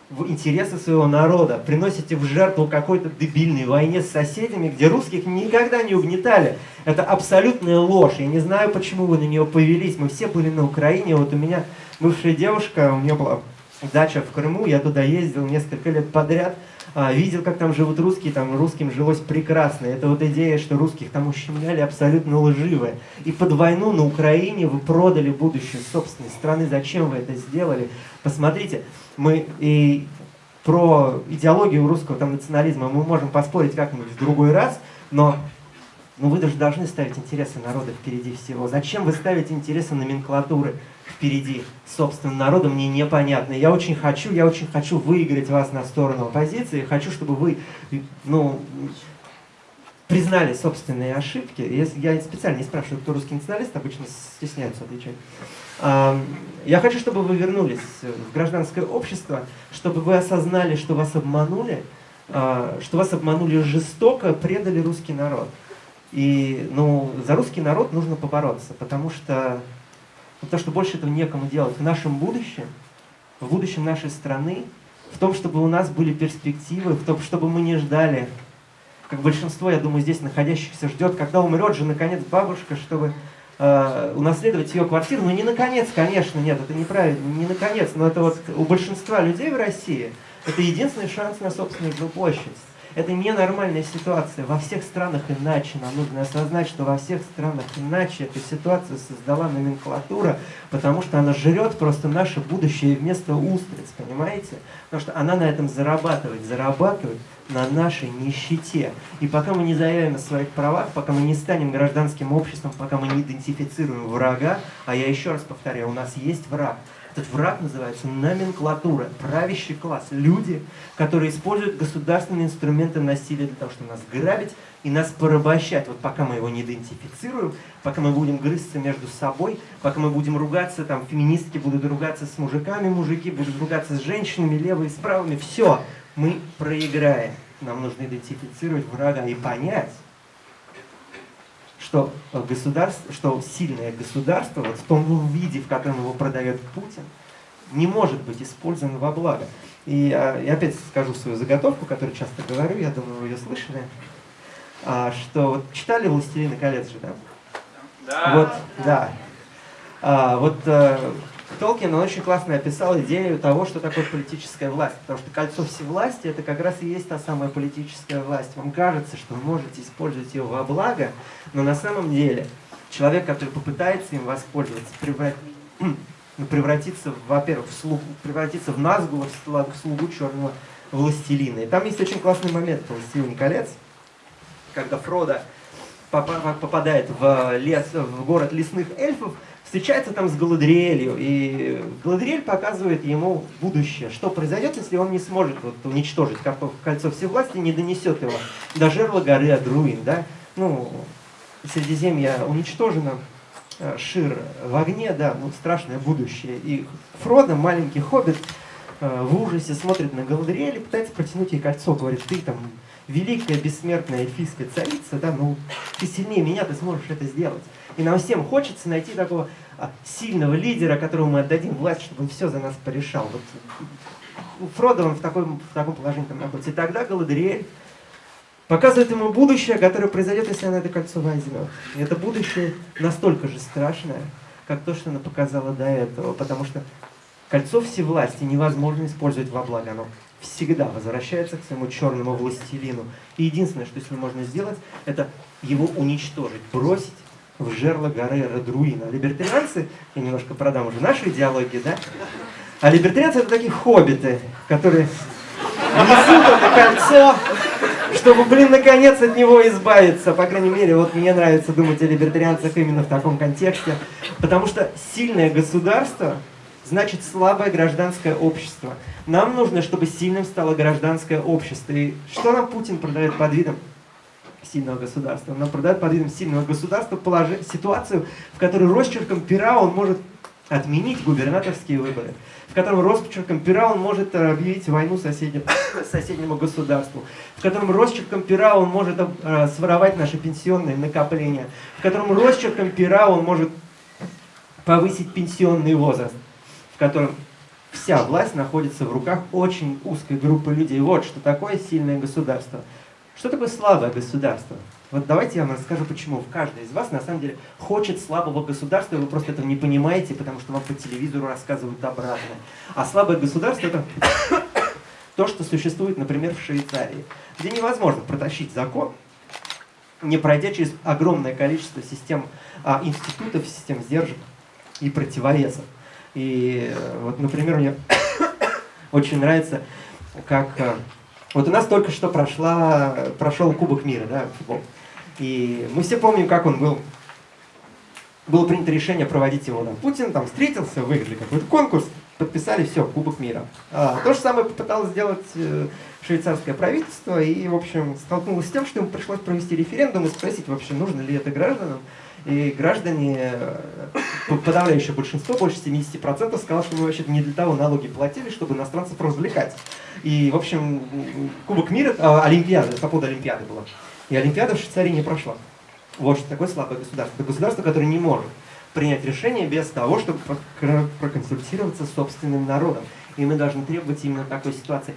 в интересы своего народа приносите в жертву какой-то дебильной войне с соседями, где русских никогда не угнетали, это абсолютная ложь. Я не знаю, почему вы на нее повелись. Мы все были на Украине. Вот у меня бывшая девушка, у нее была дача в Крыму, я туда ездил несколько лет подряд – а, видел, как там живут русские, там русским жилось прекрасно. Это вот идея, что русских там ущемляли, абсолютно лживая. И под войну на Украине вы продали будущее собственной страны. Зачем вы это сделали? Посмотрите, мы и про идеологию русского там, национализма мы можем поспорить как-нибудь в другой раз, но ну, вы даже должны ставить интересы народа впереди всего. Зачем вы ставите интересы номенклатуры? впереди собственным народом, мне непонятно. Я очень хочу, я очень хочу выиграть вас на сторону оппозиции, хочу, чтобы вы, ну, признали собственные ошибки. Я специально не спрашиваю, кто русский националист, обычно стесняются отвечать. Я хочу, чтобы вы вернулись в гражданское общество, чтобы вы осознали, что вас обманули, а, что вас обманули жестоко, предали русский народ. И ну, за русский народ нужно побороться, потому что Потому что больше этого некому делать. В нашем будущем, в будущем нашей страны, в том, чтобы у нас были перспективы, в том, чтобы мы не ждали, как большинство, я думаю, здесь находящихся ждет, когда умрет же, наконец, бабушка, чтобы э, унаследовать ее квартиру. Ну, не наконец, конечно, нет, это неправильно, не наконец, но это вот у большинства людей в России это единственный шанс на собственную жилплощадь. Это ненормальная ситуация. Во всех странах иначе. Нам нужно осознать, что во всех странах иначе. Эту ситуацию создала номенклатура, потому что она жрет просто наше будущее вместо устриц, понимаете? Потому что она на этом зарабатывает, зарабатывает на нашей нищете. И пока мы не заявим о своих правах, пока мы не станем гражданским обществом, пока мы не идентифицируем врага, а я еще раз повторяю, у нас есть враг, Этот враг называется номенклатура, правящий класс. Люди, которые используют государственные инструменты насилия для того, чтобы нас грабить и нас порабощать. Вот пока мы его не идентифицируем, пока мы будем грызться между собой, пока мы будем ругаться, там, феминистки будут ругаться с мужиками, мужики будут ругаться с женщинами, левые с правыми, все, мы проиграем. Нам нужно идентифицировать врага и понять, что государство, что сильное государство, вот в том виде, в котором его продает Путин, не может быть использовано во благо. И а, я опять скажу свою заготовку, которую часто говорю, я думаю, вы ее слышали, а, что вот читали «Властелина колец» же, да? Да. Вот, да. А, вот а, Толкин, он очень классно описал идею того, что такое политическая власть. Потому что кольцо всевластия – это как раз и есть та самая политическая власть. Вам кажется, что вы можете использовать ее во благо, но на самом деле человек, который попытается им воспользоваться, ну, превратится, во-первых, в слугу, превратится в Назгула, в слугу черного властелина. И там есть очень классный момент в «Властелине колец», когда Фродо попадает в, лес, в город лесных эльфов, встречается там с Галадриэлью, и Галадриэль показывает ему будущее, что произойдет, если он не сможет вот, уничтожить кольцо всевластия, не донесет его до жерла горы Адруин, да, ну, Средиземье уничтожено, э, Шир в огне, да, ну, страшное будущее, и Фродо, маленький хоббит, э, в ужасе смотрит на Галадриэль и пытается протянуть ей кольцо, говорит, ты там великая бессмертная эльфийская царица, да, ну, ты сильнее меня, ты сможешь это сделать. И нам всем хочется найти такого а, сильного лидера, которому мы отдадим власть, чтобы он все за нас порешал. Вот Фродо он в, такой, в таком положении там находится. И тогда Галадриэль показывает ему будущее, которое произойдет, если она это кольцо возьмет. И это будущее настолько же страшное, как то, что она показала до этого, потому что кольцо всевласти невозможно использовать во благо. Оно всегда возвращается к своему черному властелину. И единственное, что с ним можно сделать, это его уничтожить, бросить в жерло горы Радруина. А либертарианцы, я немножко продам уже нашу идеологию, да? А либертарианцы это такие хоббиты, которые несут это кольцо, чтобы, блин, наконец от него избавиться. По крайней мере, вот мне нравится думать о либертарианцах именно в таком контексте. Потому что сильное государство значит слабое гражданское общество. Нам нужно, чтобы сильным стало гражданское общество. И что нам Путин продает под видом сильного государства. Нам продает под видом сильного государства положи, ситуацию, в которой росчерком пера он может отменить губернаторские выборы, в котором росчерком пера он может э, объявить войну соседнему, соседнему государству, в котором росчерком пера он может э, своровать наши пенсионные накопления, в котором росчерком пера он может повысить пенсионный возраст, в котором вся власть находится в руках очень узкой группы людей. Вот что такое сильное государство. Что такое слабое государство? Вот давайте я вам расскажу, почему. Каждый из вас, на самом деле, хочет слабого государства, и вы просто этого не понимаете, потому что вам по телевизору рассказывают обратно. А слабое государство – это то, что существует, например, в Швейцарии, где невозможно протащить закон, не пройдя через огромное количество систем а, институтов, систем сдержек и противовесов. И э, вот, например, мне очень нравится, как э, вот у нас только что прошла, прошел Кубок мира, да, футбол. И мы все помним, как он был. Было принято решение проводить его. Да. Путин там встретился, выиграли какой-то конкурс, подписали, все, Кубок мира. А, то же самое попыталось сделать э, швейцарское правительство и, в общем, столкнулось с тем, что ему пришлось провести референдум и спросить вообще, нужно ли это гражданам. И граждане, э, подавляющее большинство, больше 70% сказало, что мы вообще не для того налоги платили, чтобы иностранцев развлекать. И, в общем, Кубок мира, а, Олимпиада, по поводу Олимпиады была. И Олимпиада в Швейцарии не прошла. Вот что такое слабое государство. Это государство, которое не может принять решение без того, чтобы проконсультироваться с собственным народом. И мы должны требовать именно такой ситуации.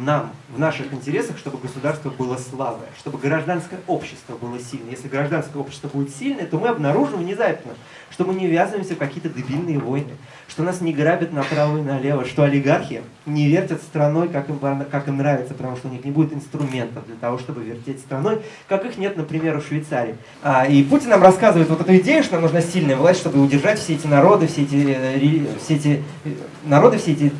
Нам, в наших интересах, чтобы государство было слабое, чтобы гражданское общество было сильное. Если гражданское общество будет сильное, то мы обнаружим внезапно, что мы не ввязываемся в какие-то дебильные войны, что нас не грабят направо и налево, что олигархи не вертят страной, как им, как им нравится, потому что у них не будет инструментов для того, чтобы вертеть страной, как их нет, например, у Швейцарии. А, и Путин нам рассказывает вот эту идею, что нам нужна сильная власть, чтобы удержать все эти народы, все эти, э, все эти э, народы, все эти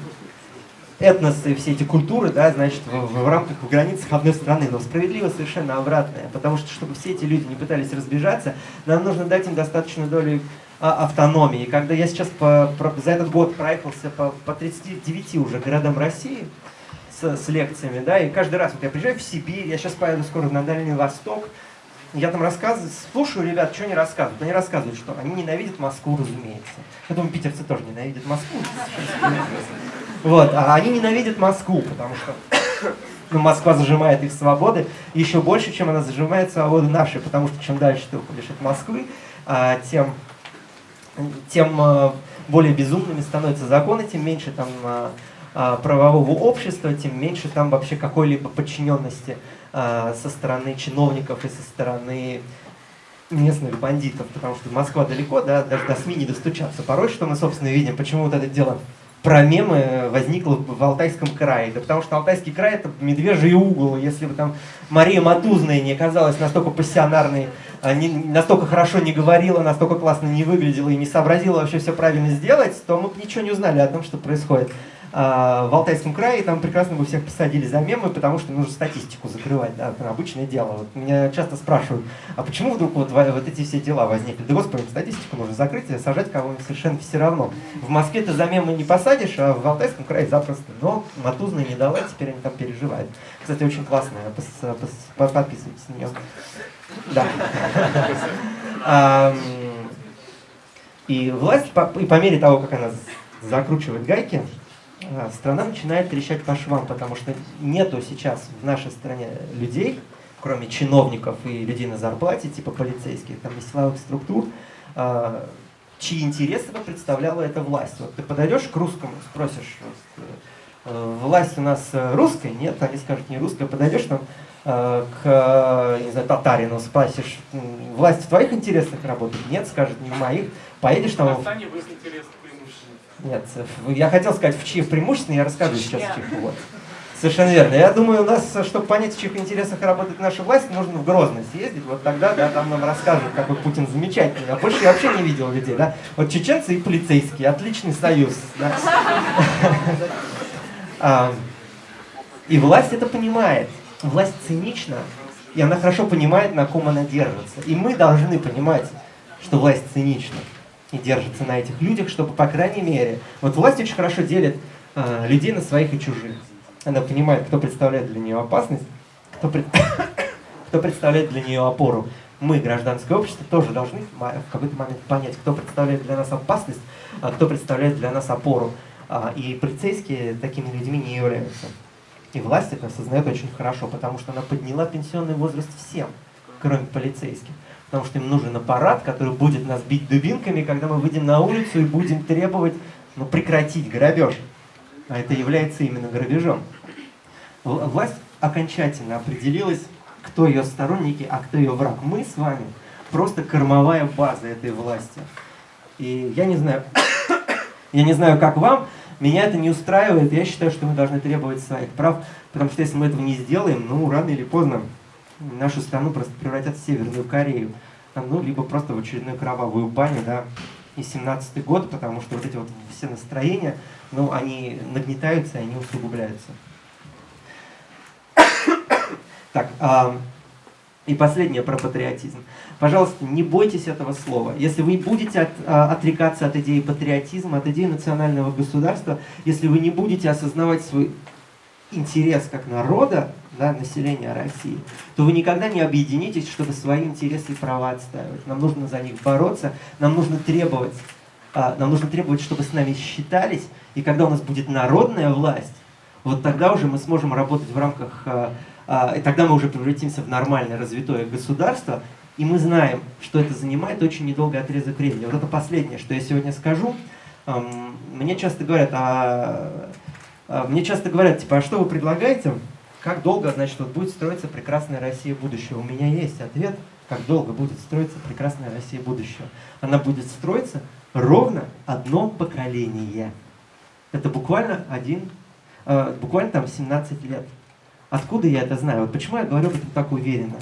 этносы, все эти культуры, да, значит, в, в рамках, в границах одной страны, но справедливо совершенно обратное, потому что, чтобы все эти люди не пытались разбежаться, нам нужно дать им достаточную долю а, автономии. Когда я сейчас по, про, за этот год проехался по, по 39 уже городам России с, с лекциями, да, и каждый раз, вот я приезжаю в Сибирь, я сейчас поеду скоро на Дальний Восток, я там рассказываю, слушаю ребят, что они рассказывают. Они рассказывают, что они ненавидят Москву, разумеется. Я думаю, питерцы тоже ненавидят Москву. Вот, а они ненавидят Москву, потому что ну, Москва зажимает их свободы еще больше, чем она зажимает свободы наши, потому что чем дальше ты уходишь от Москвы, а, тем, тем а, более безумными становятся законы, тем меньше там а, правового общества, тем меньше там вообще какой-либо подчиненности со стороны чиновников и со стороны местных бандитов, потому что Москва далеко, да, даже до СМИ не достучаться. Порой, что мы, собственно, видим, почему вот это дело про мемы возникло в Алтайском крае. Да потому что Алтайский край это медвежий угол. Если бы там Мария Матузная не оказалась настолько пассионарной, а, не, настолько хорошо не говорила, настолько классно не выглядела и не сообразила вообще все правильно сделать, то мы бы ничего не узнали о том, что происходит. А, в Алтайском крае, там прекрасно бы всех посадили за мемы, потому что нужно статистику закрывать, да, это обычное дело. Вот меня часто спрашивают, а почему вдруг вот, вот эти все дела возникли? Да господи, статистику нужно закрыть, а сажать кого-нибудь совершенно все равно. В Москве ты за мемы не посадишь, а в Алтайском крае запросто. Но Матузная не дала, теперь они там переживают. Кстати, очень классная, подписывайтесь на нее. Да. И власть, и по мере того, как она закручивает гайки, страна начинает трещать по швам, потому что нету сейчас в нашей стране людей, кроме чиновников и людей на зарплате, типа полицейских, там, и силовых структур, а, чьи интересы бы представляла эта власть. Вот ты подойдешь к русскому, спросишь, э, власть у нас русская? Нет, они скажут, не русская. Подойдешь там э, к не знаю, татарину, спросишь, власть в твоих интересах работает? Нет, скажет, не в моих. Поедешь там... В нет, я хотел сказать, в чьих преимущественно, я расскажу сейчас в чьих. Вот. Совершенно верно. Я думаю, у нас, чтобы понять, в чьих интересах работает наша власть, нужно в Грозный съездить. Вот тогда, да, там нам расскажут, какой Путин замечательный. А больше я вообще не видел людей, да. Вот чеченцы и полицейские, отличный союз. Да? А, и власть это понимает. Власть цинична, и она хорошо понимает, на ком она держится. И мы должны понимать, что власть цинична и держится на этих людях, чтобы, по крайней мере, вот власть очень хорошо делит э, людей на своих и чужих. Она понимает, кто представляет для нее опасность, кто, пред... кто представляет для нее опору. Мы, гражданское общество, тоже должны в какой-то момент понять, кто представляет для нас опасность, а кто представляет для нас опору. А, и полицейские такими людьми не являются. И власть это осознает очень хорошо, потому что она подняла пенсионный возраст всем, кроме полицейских потому что им нужен аппарат, который будет нас бить дубинками, когда мы выйдем на улицу и будем требовать ну, прекратить грабеж. А это является именно грабежом. Власть окончательно определилась, кто ее сторонники, а кто ее враг. Мы с вами просто кормовая база этой власти. И я не знаю, я не знаю, как вам, меня это не устраивает, я считаю, что мы должны требовать своих прав, потому что если мы этого не сделаем, ну, рано или поздно нашу страну просто превратят в Северную Корею, ну, либо просто в очередную кровавую баню, да, и 17 год, потому что вот эти вот все настроения, ну, они нагнетаются, и они усугубляются. Так, а, и последнее про патриотизм. Пожалуйста, не бойтесь этого слова. Если вы будете от, а, отрекаться от идеи патриотизма, от идеи национального государства, если вы не будете осознавать свой интерес как народа, да, населения России, то вы никогда не объединитесь, чтобы свои интересы и права отстаивать. Нам нужно за них бороться, нам нужно требовать, а, нам нужно требовать, чтобы с нами считались, и когда у нас будет народная власть, вот тогда уже мы сможем работать в рамках, а, а, и тогда мы уже превратимся в нормальное развитое государство, и мы знаем, что это занимает очень недолгий отрезок времени. Вот это последнее, что я сегодня скажу. Мне часто говорят, а, мне часто говорят, типа, а что вы предлагаете? Как долго, значит, вот будет строиться прекрасная Россия будущего? У меня есть ответ, как долго будет строиться прекрасная Россия будущего. Она будет строиться ровно одно поколение. Это буквально один, э, буквально там 17 лет. Откуда я это знаю? Вот почему я говорю об этом так уверенно?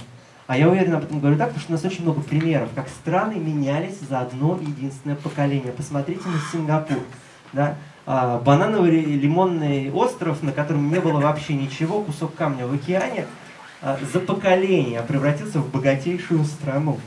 А я уверенно об этом говорю так, потому что у нас очень много примеров, как страны менялись за одно единственное поколение. Посмотрите на Сингапур. Да? А, банановый лимонный остров, на котором не было вообще ничего, кусок камня в океане, а, за поколение превратился в богатейшую страну.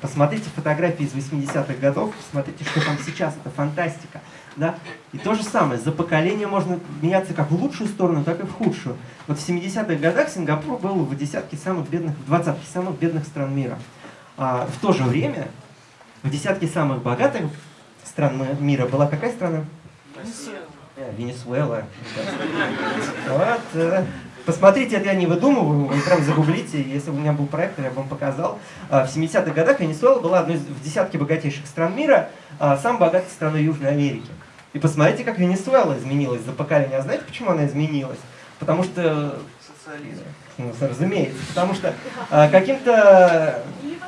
Посмотрите фотографии из 80-х годов, посмотрите, что там сейчас, это фантастика. Да? И то же самое, за поколение можно меняться как в лучшую сторону, так и в худшую. Вот в 70-х годах Сингапур был в десятке самых бедных, в двадцатке самых бедных стран мира. А в то же время в десятке самых богатых стран мира была какая страна? Венесуэла. Вот. Э, посмотрите, это я не выдумываю, вы прям загуглите, если бы у меня был проектор, я бы вам показал. А, в 70-х годах Венесуэла была одной из в десятке богатейших стран мира, а, самой богатой страной Южной Америки. И посмотрите, как Венесуэла изменилась за поколение. А знаете, почему она изменилась? Потому что... Социализм. Ну, разумеется. Потому что э, каким-то...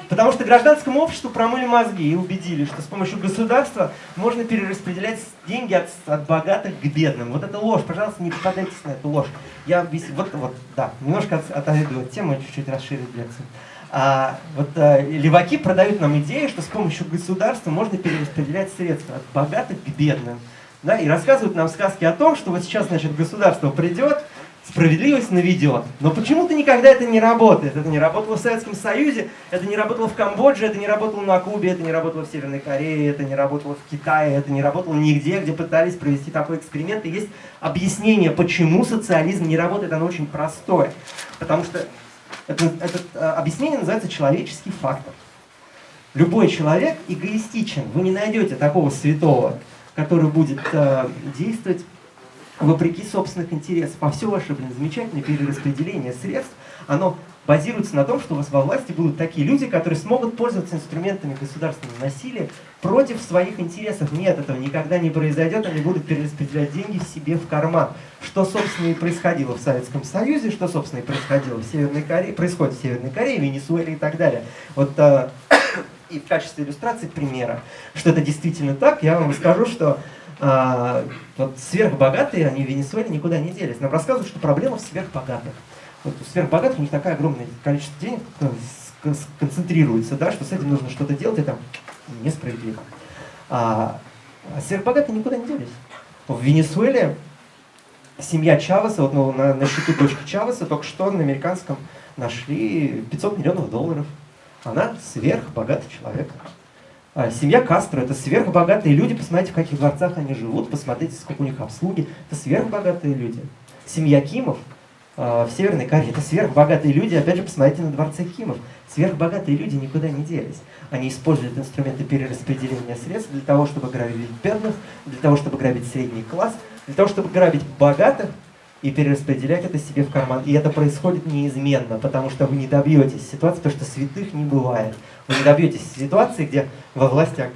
Потому что гражданскому обществу промыли мозги и убедили, что с помощью государства можно перераспределять деньги от, от богатых к бедным. Вот это ложь. Пожалуйста, не попадайтесь на эту ложь. Я объясню. Вот, вот, да, немножко от, отойду от темы, чуть-чуть расширить лекцию. А, вот а, леваки продают нам идею, что с помощью государства можно перераспределять средства от богатых к бедным. Да, и рассказывают нам сказки о том, что вот сейчас, значит, государство придет, справедливость наведет. Но почему-то никогда это не работает. Это не работало в Советском Союзе, это не работало в Камбодже, это не работало на Кубе, это не работало в Северной Корее, это не работало в Китае, это не работало нигде, где пытались провести такой эксперимент. И есть объяснение, почему социализм не работает, оно очень простое. Потому что это, это а, объяснение называется человеческий фактор. Любой человек эгоистичен. Вы не найдете такого святого, который будет э, действовать вопреки собственных интересов. А все ваше, блин, замечательное перераспределение средств, оно базируется на том, что у вас во власти будут такие люди, которые смогут пользоваться инструментами государственного насилия против своих интересов. Нет, этого никогда не произойдет, они будут перераспределять деньги себе в карман. Что, собственно, и происходило в Советском Союзе, что, собственно, и происходило в Северной Корее, происходит в Северной Корее, Венесуэле и так далее. Вот э, и в качестве иллюстрации примера, что это действительно так, я вам скажу, что а, вот сверхбогатые, они в Венесуэле никуда не делись. Нам рассказывают, что проблема в сверхбогатых. Вот у сверхбогатых у них такое огромное количество денег концентрируется, да, что с этим нужно что-то делать, это несправедливо. А, а сверхбогатые никуда не делись. В Венесуэле семья Чавеса, вот ну, на, на счету дочки Чавеса только что на американском нашли 500 миллионов долларов. Она сверхбогатый человек. А, семья Кастро – это сверхбогатые люди. Посмотрите, в каких дворцах они живут, посмотрите, сколько у них обслуги. Это сверхбогатые люди. Семья Кимов а, в Северной Корее – это сверхбогатые люди. Опять же, посмотрите на дворце Кимов. Сверхбогатые люди никуда не делись. Они используют инструменты перераспределения средств для того, чтобы грабить бедных, для того, чтобы грабить средний класс, для того, чтобы грабить богатых и перераспределять это себе в карман. И это происходит неизменно, потому что вы не добьетесь ситуации, потому что святых не бывает. Вы не добьетесь ситуации, где во власти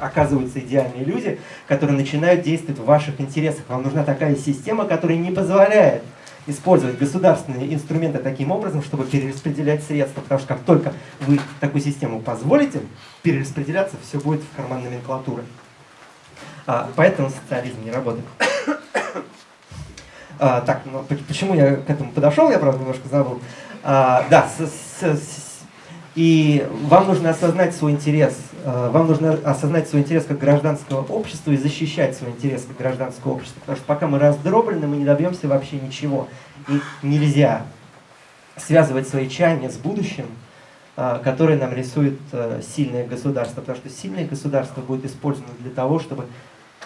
оказываются идеальные люди, которые начинают действовать в ваших интересах. Вам нужна такая система, которая не позволяет использовать государственные инструменты таким образом, чтобы перераспределять средства. Потому что как только вы такую систему позволите перераспределяться, все будет в карман номенклатуры. А, поэтому социализм не работает. А, так, ну, почему я к этому подошел, я, правда, немножко забыл. А, да, с, с, с, и вам нужно осознать свой интерес, э, вам нужно осознать свой интерес как гражданского общества и защищать свой интерес как гражданского общества. Потому что пока мы раздроблены, мы не добьемся вообще ничего. И нельзя связывать свои чаяния с будущим, э, которое нам рисует сильное государство. Потому что сильное государство будет использовано для того, чтобы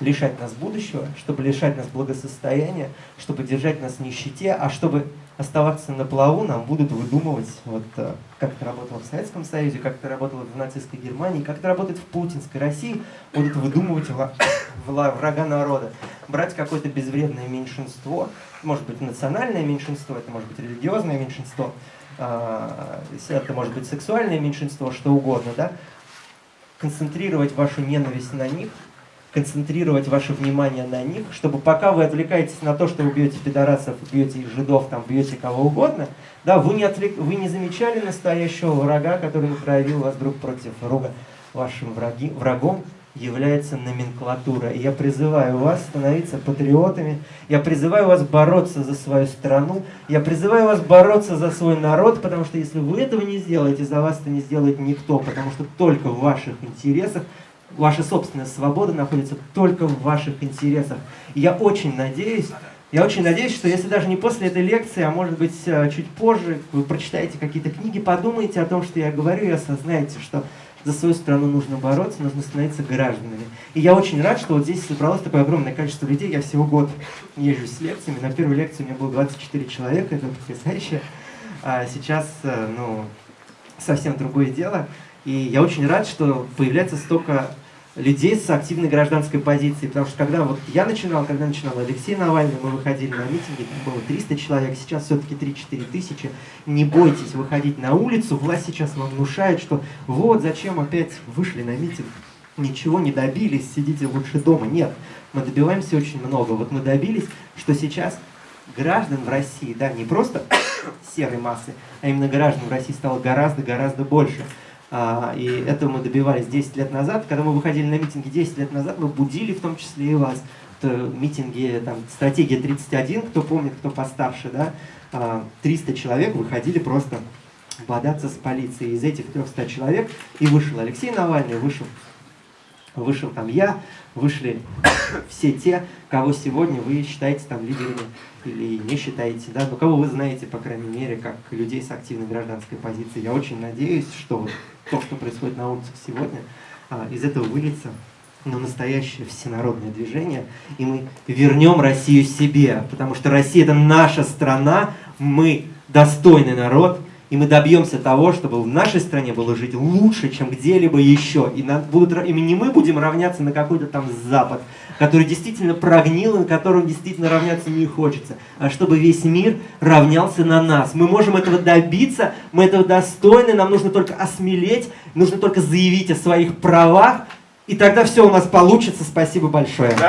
лишать нас будущего, чтобы лишать нас благосостояния, чтобы держать нас в нищете, а чтобы оставаться на плаву, нам будут выдумывать, вот, э, как это работало в Советском Союзе, как это работало в нацистской Германии, как это работает в путинской России, будут выдумывать врага народа. Брать какое-то безвредное меньшинство, может быть национальное меньшинство, это может быть религиозное меньшинство, а, это может быть сексуальное меньшинство, что угодно, да, концентрировать вашу ненависть на них, концентрировать ваше внимание на них, чтобы пока вы отвлекаетесь на то, что вы бьете пидорасов, бьете жидов, там, бьете кого угодно, да, вы не, отвлек, вы не замечали настоящего врага, который проявил вас друг против друга. Вашим враги, врагом является номенклатура. И я призываю вас становиться патриотами, я призываю вас бороться за свою страну, я призываю вас бороться за свой народ, потому что если вы этого не сделаете, за вас это не сделает никто, потому что только в ваших интересах ваша собственная свобода находится только в ваших интересах. И я очень надеюсь, я очень надеюсь, что если даже не после этой лекции, а может быть э, чуть позже, вы прочитаете какие-то книги, подумаете о том, что я говорю, и осознаете, что за свою страну нужно бороться, нужно становиться гражданами. И я очень рад, что вот здесь собралось такое огромное количество людей. Я всего год езжу с лекциями. На первой лекции у меня было 24 человека, это потрясающе. А сейчас, э, ну, совсем другое дело. И я очень рад, что появляется столько людей с активной гражданской позицией, потому что когда вот я начинал, когда начинал Алексей Навальный, мы выходили на митинги, там было 300 человек, сейчас все-таки 3-4 тысячи. Не бойтесь выходить на улицу, власть сейчас вам внушает, что вот зачем опять вышли на митинг, ничего не добились, сидите лучше дома. Нет, мы добиваемся очень много. Вот мы добились, что сейчас граждан в России, да, не просто серой массы, а именно граждан в России стало гораздо-гораздо больше. А, и этого мы добивались 10 лет назад. Когда мы выходили на митинги 10 лет назад, мы будили в том числе и вас. Это митинги, там, стратегия 31, кто помнит, кто постарше, да, 300 а, человек выходили просто бодаться с полицией. Из этих 300 человек и вышел Алексей Навальный, вышел, вышел там я, вышли все те, кого сегодня вы считаете там лидерами или не считаете, да, но кого вы знаете, по крайней мере, как людей с активной гражданской позицией. Я очень надеюсь, что то, что происходит на улицах сегодня, а, из этого выльется но настоящее всенародное движение, и мы вернем Россию себе, потому что Россия – это наша страна, мы достойный народ, и мы добьемся того, чтобы в нашей стране было жить лучше, чем где-либо еще. И, нам будут, и не мы будем равняться на какой-то там Запад, который действительно прогнил, и на котором действительно равняться не хочется, а чтобы весь мир равнялся на нас. Мы можем этого добиться, мы этого достойны, нам нужно только осмелеть, нужно только заявить о своих правах, и тогда все у нас получится. Спасибо большое. Да.